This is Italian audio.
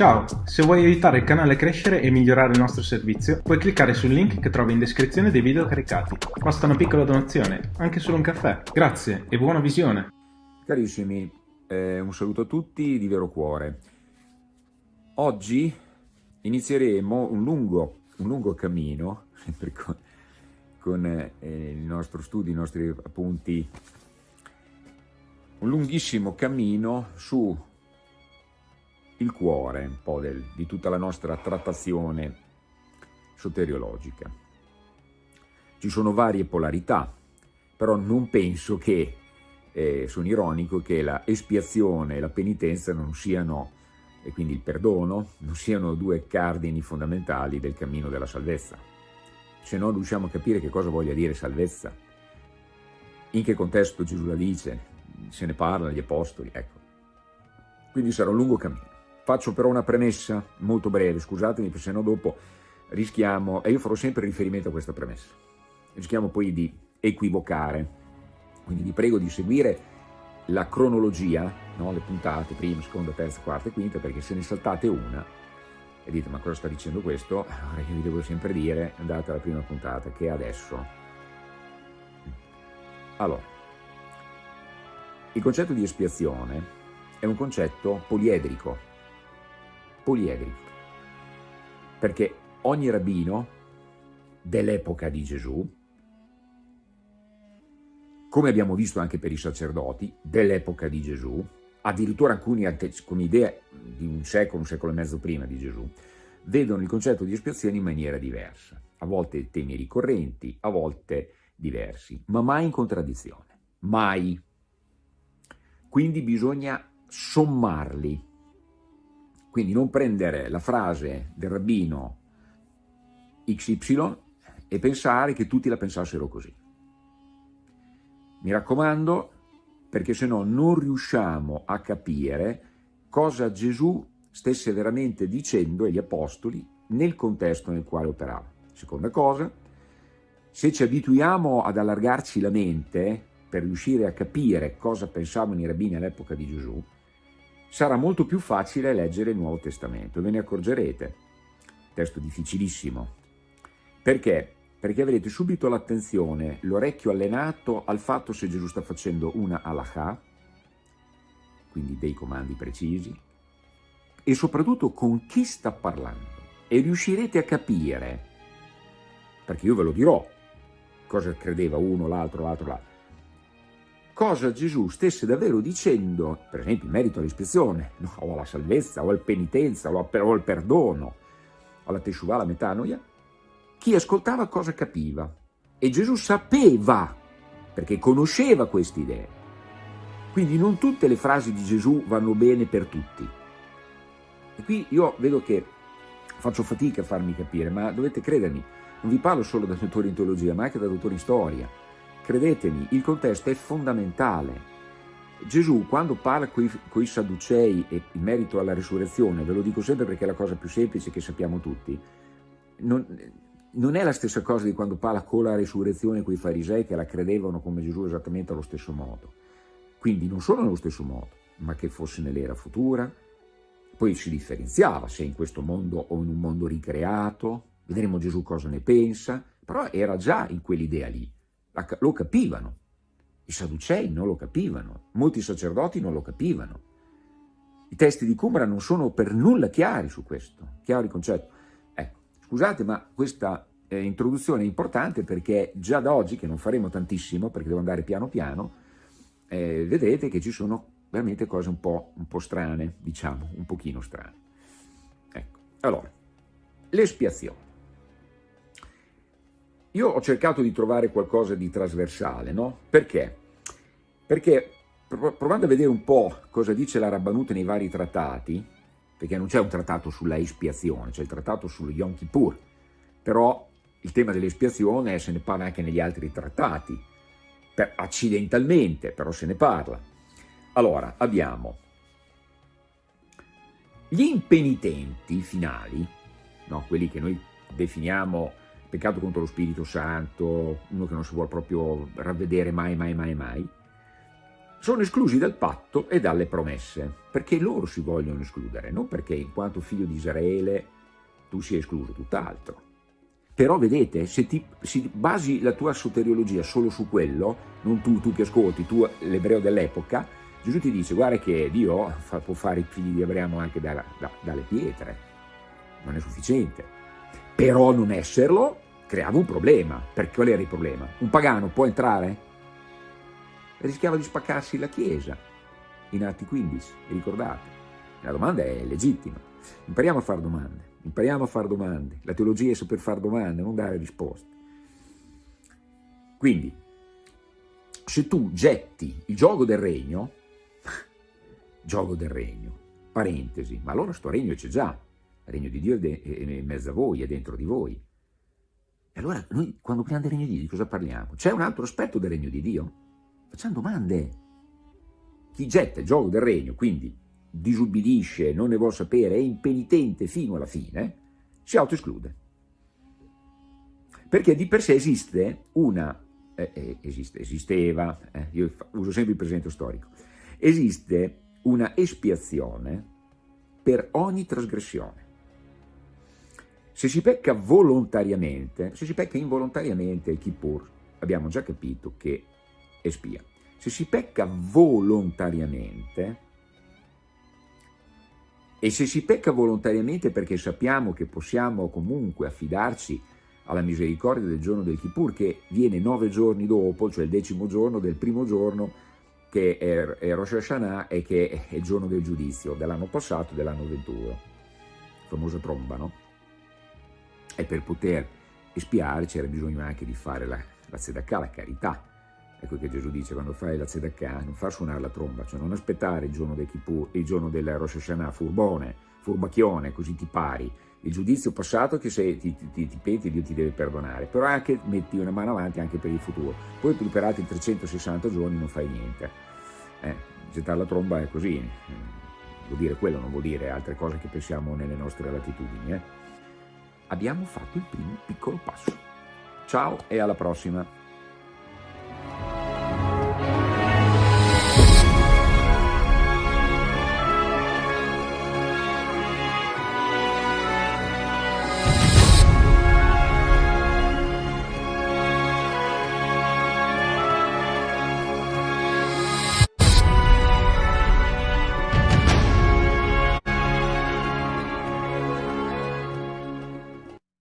Ciao, se vuoi aiutare il canale a crescere e migliorare il nostro servizio, puoi cliccare sul link che trovi in descrizione dei video caricati. Basta una piccola donazione, anche solo un caffè. Grazie e buona visione! Carissimi, eh, un saluto a tutti di vero cuore. Oggi inizieremo un lungo, un lungo cammino, con, con eh, il nostro studio, i nostri appunti, un lunghissimo cammino su il cuore un po' del, di tutta la nostra trattazione soteriologica. Ci sono varie polarità, però non penso che, eh, sono ironico, che la espiazione e la penitenza non siano, e quindi il perdono, non siano due cardini fondamentali del cammino della salvezza. Se non riusciamo a capire che cosa voglia dire salvezza, in che contesto Gesù la dice, se ne parla gli apostoli, ecco. Quindi sarà un lungo cammino. Faccio però una premessa molto breve, scusatemi, se no dopo rischiamo, e io farò sempre riferimento a questa premessa, rischiamo poi di equivocare, quindi vi prego di seguire la cronologia, no? le puntate, prima, seconda, terza, quarta e quinta, perché se ne saltate una e dite ma cosa sta dicendo questo, allora io vi devo sempre dire andate alla prima puntata che è adesso. Allora, il concetto di espiazione è un concetto poliedrico, poliedrico, perché ogni rabbino dell'epoca di Gesù, come abbiamo visto anche per i sacerdoti dell'epoca di Gesù, addirittura alcuni con idee di un secolo, un secolo e mezzo prima di Gesù, vedono il concetto di espiazione in maniera diversa, a volte temi ricorrenti, a volte diversi, ma mai in contraddizione, mai. Quindi bisogna sommarli, quindi non prendere la frase del rabbino XY e pensare che tutti la pensassero così. Mi raccomando, perché se no non riusciamo a capire cosa Gesù stesse veramente dicendo agli apostoli nel contesto nel quale operava. Seconda cosa, se ci abituiamo ad allargarci la mente per riuscire a capire cosa pensavano i rabbini all'epoca di Gesù, sarà molto più facile leggere il Nuovo Testamento, ve ne accorgerete. Testo difficilissimo. Perché? Perché avrete subito l'attenzione, l'orecchio allenato al fatto se Gesù sta facendo una halakha, quindi dei comandi precisi, e soprattutto con chi sta parlando. E riuscirete a capire, perché io ve lo dirò, cosa credeva uno, l'altro, l'altro, l'altro, cosa Gesù stesse davvero dicendo, per esempio in merito all'ispezione, no, o alla salvezza, o alla penitenza, o al perdono, alla teshuva, alla metanoia, chi ascoltava cosa capiva. E Gesù sapeva, perché conosceva queste idee. Quindi non tutte le frasi di Gesù vanno bene per tutti. E qui io vedo che faccio fatica a farmi capire, ma dovete credermi, non vi parlo solo da dottore in teologia, ma anche da dottore in storia Credetemi, il contesto è fondamentale. Gesù, quando parla con i Sadducei in merito alla risurrezione, ve lo dico sempre perché è la cosa più semplice che sappiamo tutti, non, non è la stessa cosa di quando parla con la risurrezione con i farisei che la credevano come Gesù esattamente allo stesso modo. Quindi non solo nello stesso modo, ma che fosse nell'era futura, poi si differenziava se in questo mondo o in un mondo ricreato, vedremo Gesù cosa ne pensa, però era già in quell'idea lì lo capivano. I Sadducei non lo capivano, molti sacerdoti non lo capivano. I testi di Cumra non sono per nulla chiari su questo, chiaro il concetto. Ecco, scusate, ma questa eh, introduzione è importante perché già da oggi, che non faremo tantissimo perché devo andare piano piano, eh, vedete che ci sono veramente cose un po', un po' strane, diciamo, un pochino strane. Ecco, allora, l'espiazione. Io ho cercato di trovare qualcosa di trasversale, no? Perché? Perché provando a vedere un po' cosa dice la Rabbanute nei vari trattati, perché non c'è un trattato sulla espiazione, c'è il trattato sullo Yom Kippur, però il tema dell'espiazione se ne parla anche negli altri trattati, per, accidentalmente, però se ne parla. Allora, abbiamo gli impenitenti finali, no? quelli che noi definiamo peccato contro lo Spirito Santo, uno che non si vuole proprio ravvedere mai, mai, mai, mai, sono esclusi dal patto e dalle promesse, perché loro si vogliono escludere, non perché in quanto figlio di Israele tu sia escluso, tutt'altro. Però vedete, se ti se basi la tua soteriologia solo su quello, non tu, tu che ascolti, tu l'ebreo dell'epoca, Gesù ti dice guarda che Dio fa, può fare i figli di Abramo anche da, da, dalle pietre, non è sufficiente. Però non esserlo creava un problema. Perché qual era il problema? Un pagano può entrare? rischiava di spaccarsi la Chiesa in Atti 15, ricordate? La domanda è legittima. Impariamo a fare domande, impariamo a fare domande. La teologia è saper fare domande, non dare risposte. Quindi, se tu getti il gioco del regno, gioco del regno, parentesi, ma allora sto regno c'è già, regno di Dio è in mezzo a voi, è dentro di voi. E allora noi quando parliamo del regno di Dio di cosa parliamo? C'è un altro aspetto del regno di Dio? Facciamo domande. Chi getta il gioco del regno, quindi disubbidisce, non ne vuole sapere, è impenitente fino alla fine, si autoesclude. Perché di per sé esiste una, eh, eh, esiste, esisteva, eh, io uso sempre il presente storico, esiste una espiazione per ogni trasgressione. Se si pecca volontariamente, se si pecca involontariamente il Kippur, abbiamo già capito che e spia. Se si pecca volontariamente, e se si pecca volontariamente perché sappiamo che possiamo comunque affidarci alla misericordia del giorno del Kippur, che viene nove giorni dopo, cioè il decimo giorno del primo giorno, che è, Rosh Hashanah e che è il giorno del giudizio dell'anno passato dell'anno 21, famosa tromba, no? E per poter espiare c'era bisogno anche di fare la, la tzedakah, la carità, Ecco che Gesù dice quando fai la tzedakah non far suonare la tromba, cioè non aspettare il giorno del Kippur, il giorno del Rosh Hashanah, furbone, furbacchione, così ti pari. Il giudizio passato che se ti, ti, ti penti Dio ti deve perdonare, però anche metti una mano avanti anche per il futuro. Poi per altri 360 giorni non fai niente. Eh, gettare la tromba è così, vuol dire quello, non vuol dire altre cose che pensiamo nelle nostre latitudini. Eh. Abbiamo fatto il primo piccolo passo. Ciao e alla prossima!